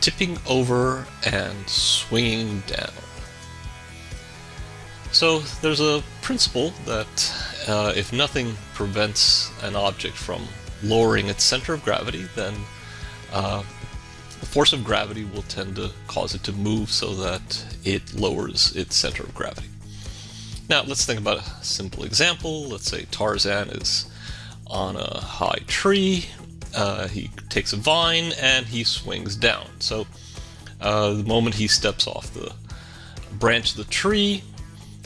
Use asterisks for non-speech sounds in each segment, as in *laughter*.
tipping over and swinging down. So there's a principle that uh, if nothing prevents an object from lowering its center of gravity, then uh, the force of gravity will tend to cause it to move so that it lowers its center of gravity. Now let's think about a simple example. Let's say Tarzan is on a high tree. Uh, he takes a vine and he swings down. So uh, the moment he steps off the branch of the tree,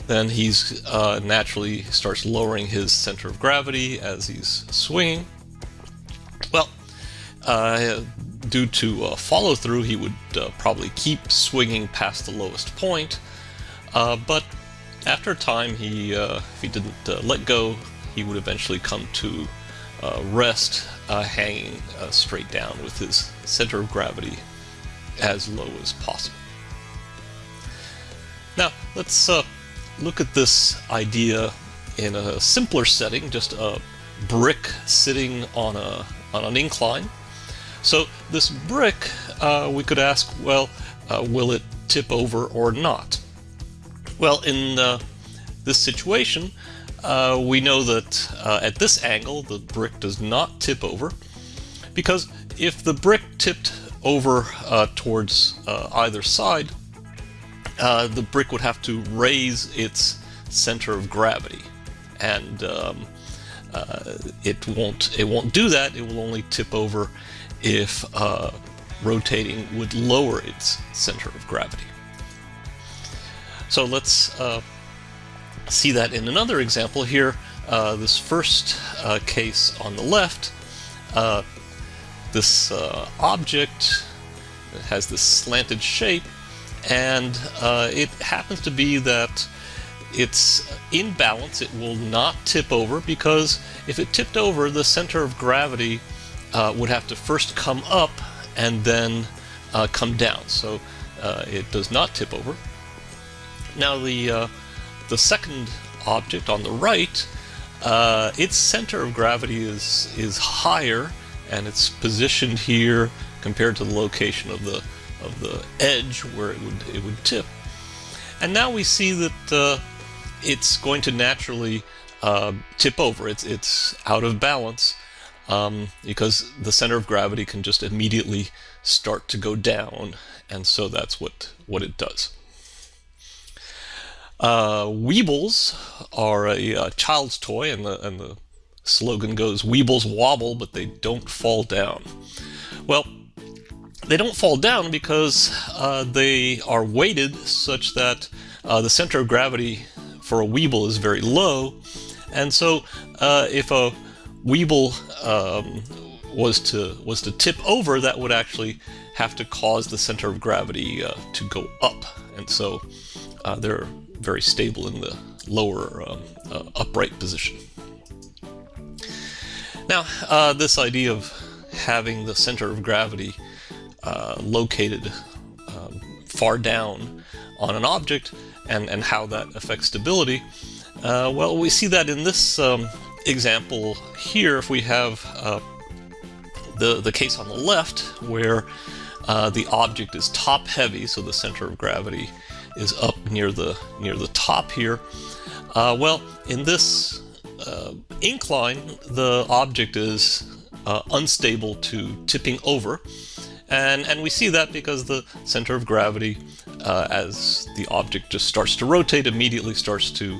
then he's uh, naturally starts lowering his center of gravity as he's swinging. Well, uh, due to uh, follow through, he would uh, probably keep swinging past the lowest point. But after a time, he if he didn't let go, he would eventually come to rest, hanging straight down with his center of gravity as low as possible. Now, let's look at this idea in a simpler setting, just a brick sitting on a on an incline. So this brick, uh, we could ask, well, uh, will it tip over or not? Well, in uh, this situation, uh, we know that uh, at this angle, the brick does not tip over, because if the brick tipped over uh, towards either side, uh, the brick would have to raise its center of gravity, and um, uh, it won't. It won't do that. It will only tip over if uh, rotating would lower its center of gravity. So let's uh, see that in another example here. Uh, this first case on the left, this object has this slanted shape and uh, it happens to be that it's in balance. It will not tip over because if it tipped over, the center of gravity uh, would have to first come up and then uh, come down. So uh, it does not tip over. Now the uh, the second object on the right, uh, its center of gravity is is higher and it's positioned here compared to the location of the of the edge where it would it would tip. And now we see that uh, it's going to naturally uh, tip over. It's it's out of balance um, because the center of gravity can just immediately start to go down, and so that's what what it does. Uh, Weebles are a, a, child's toy, and the and the slogan goes "Weebles wobble, but they don't fall down." Well, they don't fall down because uh, they are weighted such that uh, the center of gravity for a Weeble is very low. And so uh, if a Weeble um, was to was to tip over, that would actually have to cause the center of gravity uh, to go up. And so uh, they're very stable in the lower um, uh, upright position. Now, this idea of having the center of gravity uh, located um, far down on an object and, and how that affects stability. Uh, well, we see that in this um, example here, if we have uh, the, the case on the left where uh, the object is top heavy, so the center of gravity is up near the near the top here. Uh, well, in this uh, incline, the object is uh, unstable to tipping over, and, and we see that because the center of gravity, uh, as the object just starts to rotate, immediately starts to,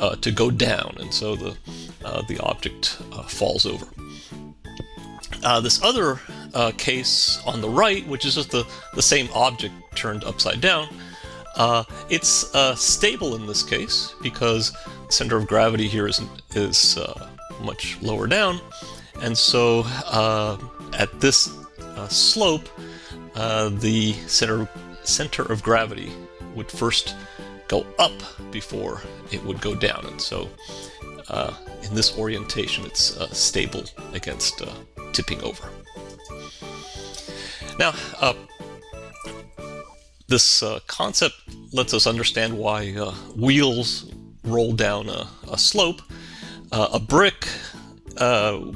uh, to go down, and so the, uh, the object falls over. This other case on the right, which is just the, the same object turned upside down, it's stable in this case because the center of gravity here is, is much lower down, and so at this uh, slope, uh, the center, center of gravity would first go up before it would go down. And so uh, in this orientation, it's uh, stable against uh, tipping over. Now, uh, this concept lets us understand why wheels roll down a, a slope. a brick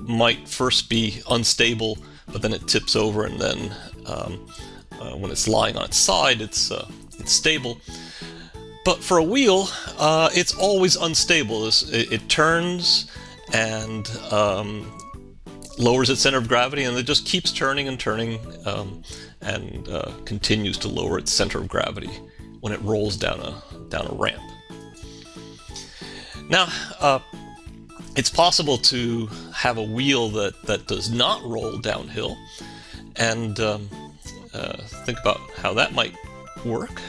might first be unstable but then it tips over and then um, uh, when it's lying on its side, it's uh, it's stable. But for a wheel, uh, it's always unstable. It, it turns and um, lowers its center of gravity, and it just keeps turning and turning um, and uh, continues to lower its center of gravity when it rolls down a down a ramp. Now, uh, it's possible to have a wheel that that does not roll downhill, and um, uh, think about how that might work.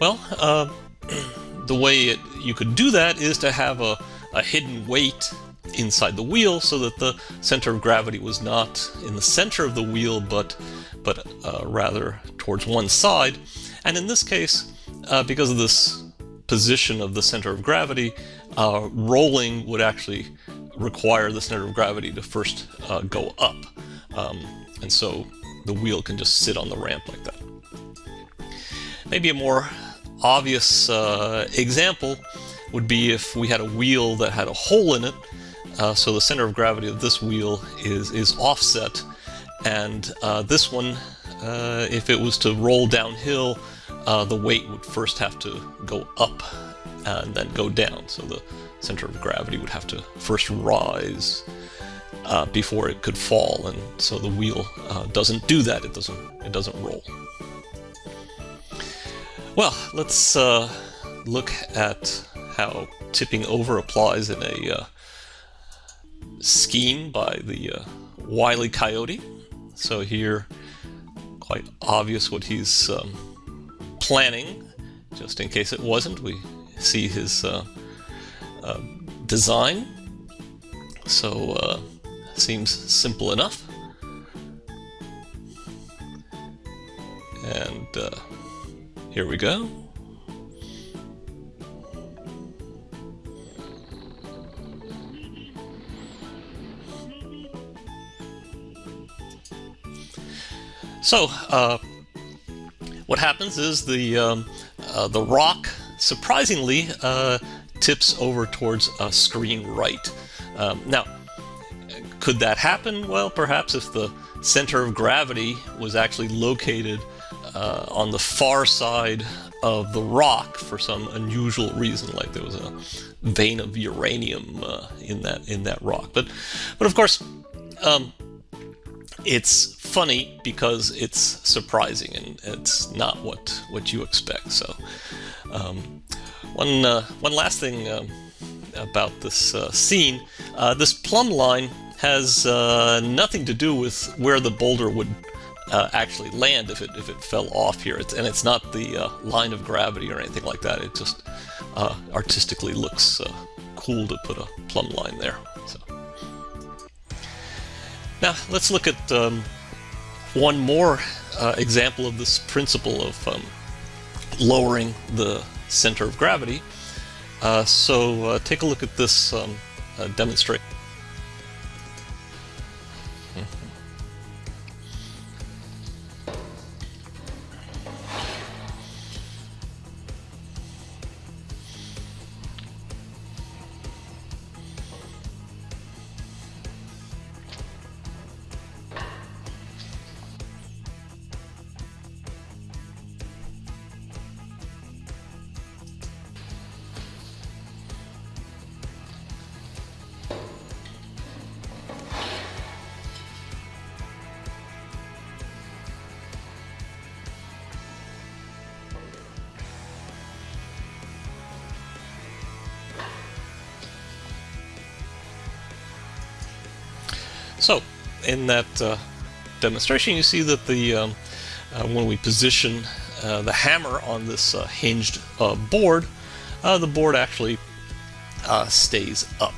Well, uh, *clears throat* the way it, you could do that is to have a, a hidden weight inside the wheel so that the center of gravity was not in the center of the wheel but but uh, rather towards one side. And in this case uh, because of this position of the center of gravity uh, rolling would actually require the center of gravity to first uh, go up. Um, and so the wheel can just sit on the ramp like that. Maybe a more obvious uh, example would be if we had a wheel that had a hole in it uh, so the center of gravity of this wheel is, is offset, and uh, this one, uh, if it was to roll downhill, uh, the weight would first have to go up and then go down. So the center of gravity would have to first rise uh, before it could fall, and so the wheel uh, doesn't do that. It doesn't. It doesn't roll. Well, let's look at how tipping over applies in a scheme by the uh, Wile E. Coyote. So here, quite obvious what he's um, planning. Just in case it wasn't, we see his uh, uh, design. So uh, seems simple enough. And uh, here we go. So, uh, what happens is the, um, uh, the rock, surprisingly, uh, tips over towards a screen right. Um, now, could that happen? Well, perhaps if the center of gravity was actually located uh, on the far side of the rock for some unusual reason, like there was a vein of uranium uh, in that in that rock. But, but of course, um, it's funny because it's surprising and it's not what what you expect. So, um, one uh, one last thing uh, about this uh, scene: uh, this plumb line has uh, nothing to do with where the boulder would uh, actually land if it if it fell off here. It's, and it's not the line of gravity or anything like that. It just artistically looks cool to put a plumb line there. So. Now let's look at um, one more uh, example of this principle of um, lowering the center of gravity. Uh, so uh, take a look at this um, uh, demonstration. In that uh, demonstration, you see that the um, uh, when we position uh, the hammer on this uh, hinged uh, board, the board actually stays up.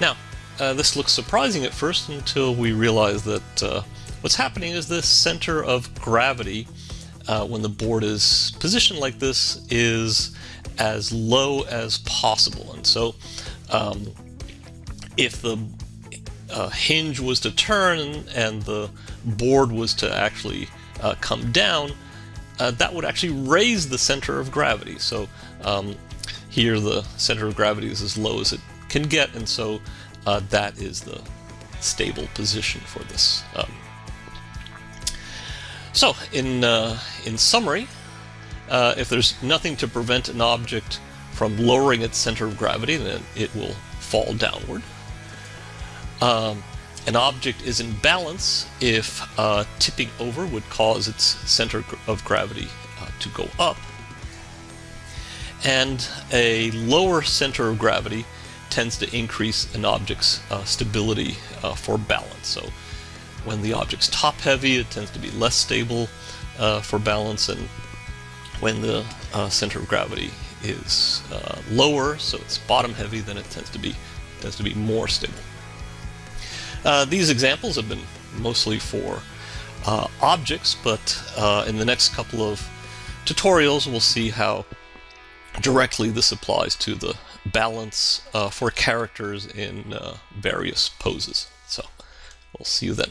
Now, this looks surprising at first until we realize that what's happening is the center of gravity when the board is positioned like this is as low as possible. And so um, if the uh, hinge was to turn and the board was to actually uh, come down, uh, that would actually raise the center of gravity. So um, here the center of gravity is as low as it can get, and so uh, that is the stable position for this. Um, So, in, uh, in summary, uh, if there's nothing to prevent an object from lowering its center of gravity, then it will fall downward. Um, an object is in balance if uh, tipping over would cause its center of gravity uh, to go up. And a lower center of gravity tends to increase an object's uh, stability uh, for balance. So when the object's top heavy, it tends to be less stable uh, for balance, and when the uh, center of gravity is lower, so it's bottom heavy, then it tends to be tends to be more stable. Uh, these examples have been mostly for uh, objects, but uh, in the next couple of tutorials we'll see how directly this applies to the balance uh, for characters in uh, various poses. So we'll see you then.